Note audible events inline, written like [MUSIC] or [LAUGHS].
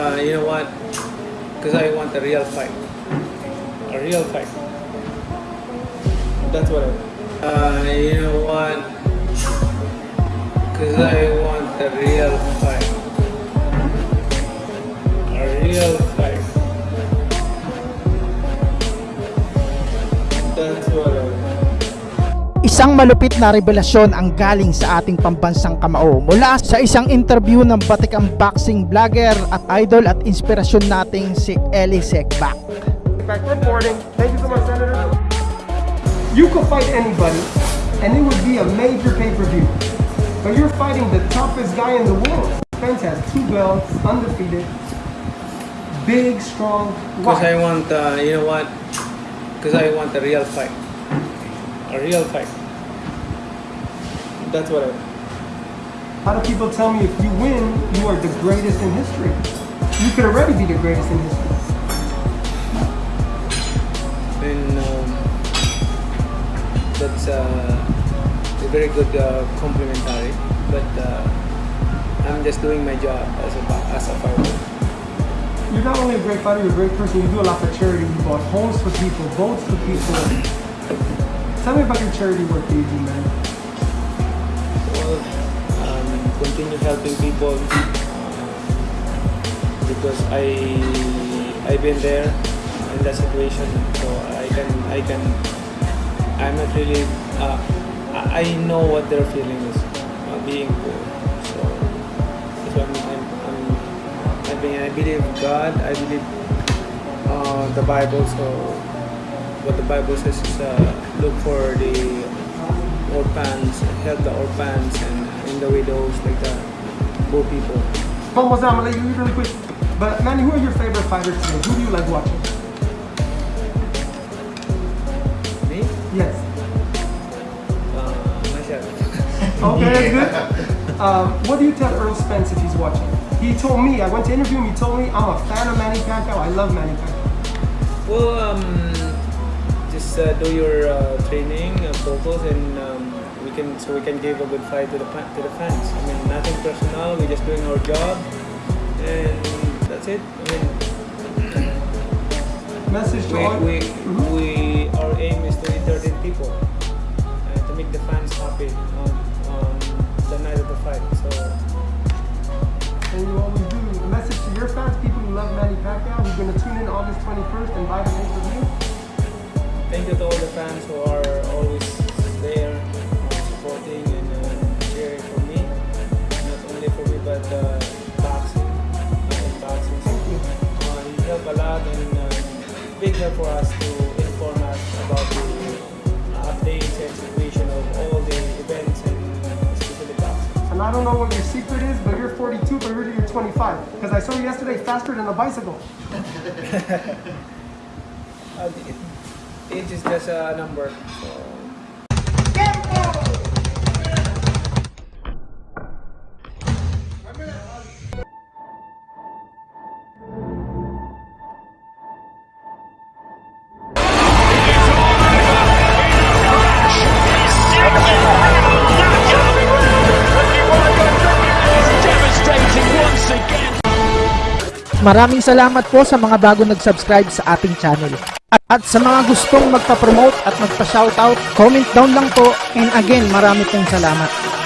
Uh, you know what? Because I want a real fight. A real fight. That's what I want. Uh, you know what? Because I want a real fight. Isang malupit na revelasyon ang galing sa ating pambansang kamao mula sa isang interview ng batikang boxing vlogger at idol at inspirasyon nating si Eli Sekbak. Back reporting. Thank you so much, Senator. You could fight anybody, and it would be a major pay-per-view. But you're fighting the toughest guy in the world. Spence has two belts, undefeated, big, strong. Because I want, uh, you know what? Because I want a real fight. A real fight. That's what I want. How do people tell me if you win, you are the greatest in history? You could already be the greatest in history. And um, that's uh, a very good uh, complimentary. But uh, I'm just doing my job as a as a fighter. You're not only a great fighter, you're a great person. You do a lot for charity. You bought homes for people, boats for people. Tell me about your charity work that you do, man. Well, um, continue helping people uh, because I I've been there in that situation, so I can I can I'm not really uh, I I know what their feeling is uh, being poor. So that's why I'm, I'm, I'm I mean I believe God. I believe uh, the Bible. So what the Bible says is uh, look for the orphans, help the orphans and in the widows, like the poor people. I'm gonna let you really quick. But Manny, who are your favorite fighters today? Who do you like watching? Me? Yes. Uh, myself. [LAUGHS] Okay, that's good. Um, what do you tell Errol Spence if he's watching? He told me, I went to interview him, he told me, I'm a fan of Manny Pacquiao, I love Manny Pacquiao. Well, um, uh, do your uh, training, uh, focus, and um, we can so we can give a good fight to the to the fans. I mean, nothing personal. We're just doing our job, and that's it. I mean, Message to we, all. we, Mhm. we our aim is to entertain people and to make the fans happy on, on the night of the fight. So And you always do. A message to your fans, people who love Manny Pacquiao, who's gonna tune in August 21st and buy the. Thank you to all the fans who are always there uh, supporting and uh, cheering for me. Not only for me but uh, boxing. Uh, boxing. Thank you. Uh, you help a lot and uh, big help for us to inform us about the uh, updates and situation of all the events and uh, especially boxing. And I don't know what your secret is, but you're 42, but really you're 25. Because I saw you yesterday faster than a bicycle. [LAUGHS] Age is just a number. So. Maraming salamat po sa mga bago nag-subscribe sa ating channel. At, sa mga gustong magpa-promote at magpa-shoutout, comment down lang po. And again, marami pong salamat.